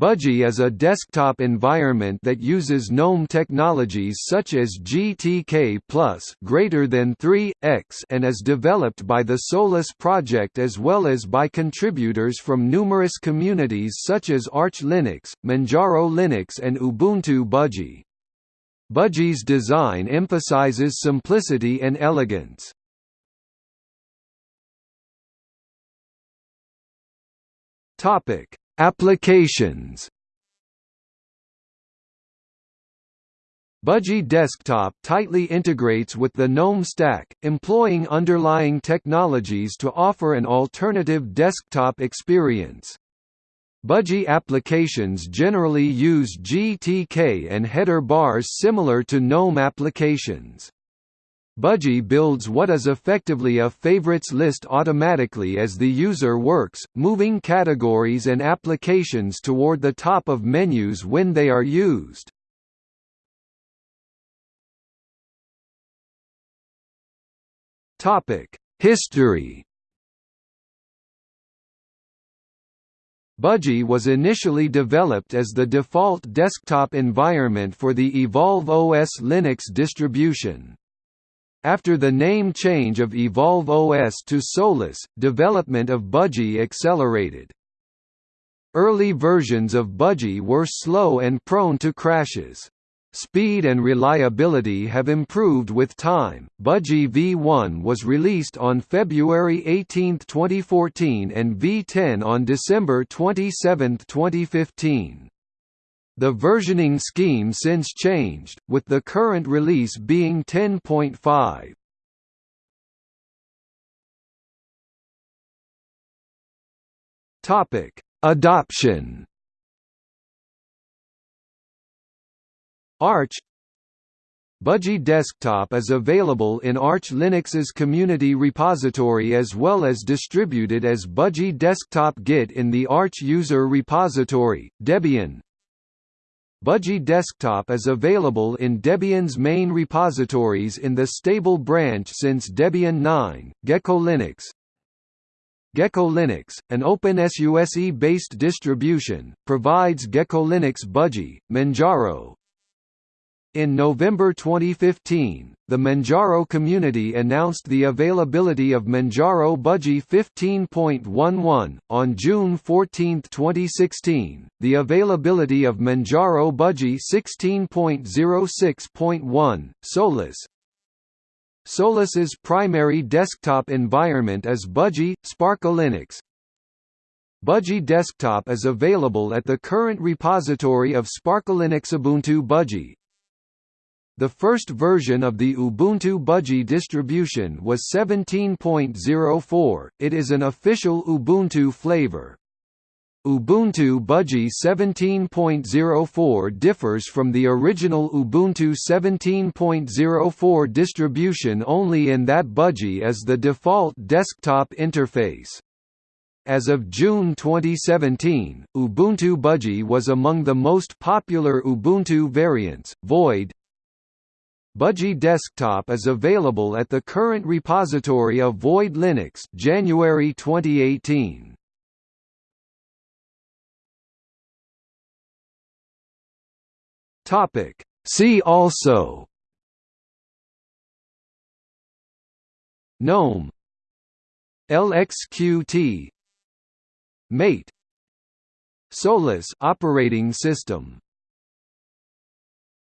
Budgie is a desktop environment that uses GNOME technologies such as GTK greater than 3x and is developed by the Solus project as well as by contributors from numerous communities such as Arch Linux, Manjaro Linux and Ubuntu Budgie. Budgie's design emphasizes simplicity and elegance. Topic Applications Budgie Desktop tightly integrates with the GNOME stack, employing underlying technologies to offer an alternative desktop experience. Budgie applications generally use GTK and header bars similar to GNOME applications. Budgie builds what is effectively a favorites list automatically as the user works, moving categories and applications toward the top of menus when they are used. History Budgie was initially developed as the default desktop environment for the Evolve OS Linux distribution. After the name change of Evolve OS to Solus, development of Budgie accelerated. Early versions of Budgie were slow and prone to crashes. Speed and reliability have improved with time. Budgie V1 was released on February 18, 2014 and V10 on December 27, 2015. The versioning scheme since changed, with the current release being 10.5. Topic: Adoption. Arch Budgie Desktop is available in Arch Linux's community repository as well as distributed as Budgie Desktop Git in the Arch user repository. Debian Budgie Desktop is available in Debian's main repositories in the stable branch since Debian 9, Gecko Linux. Gecko Linux, an OpenSUSE-based distribution, provides Gecko Linux Budgie, Manjaro, in November 2015, the Manjaro community announced the availability of Manjaro Budgie 15.11. On June 14, 2016, the availability of Manjaro Budgie 16.06.1, Solus. Solus's primary desktop environment is Budgie, Sparky Linux. Budgie Desktop is available at the current repository of SparkyLinux Ubuntu Budgie, the first version of the Ubuntu Budgie distribution was 17.04, it is an official Ubuntu flavor. Ubuntu Budgie 17.04 differs from the original Ubuntu 17.04 distribution only in that Budgie is the default desktop interface. As of June 2017, Ubuntu Budgie was among the most popular Ubuntu variants. Void, Budgie Desktop is available at the current repository of Void Linux January 2018. Topic. See also. GNOME. LXQT Mate. Solus operating system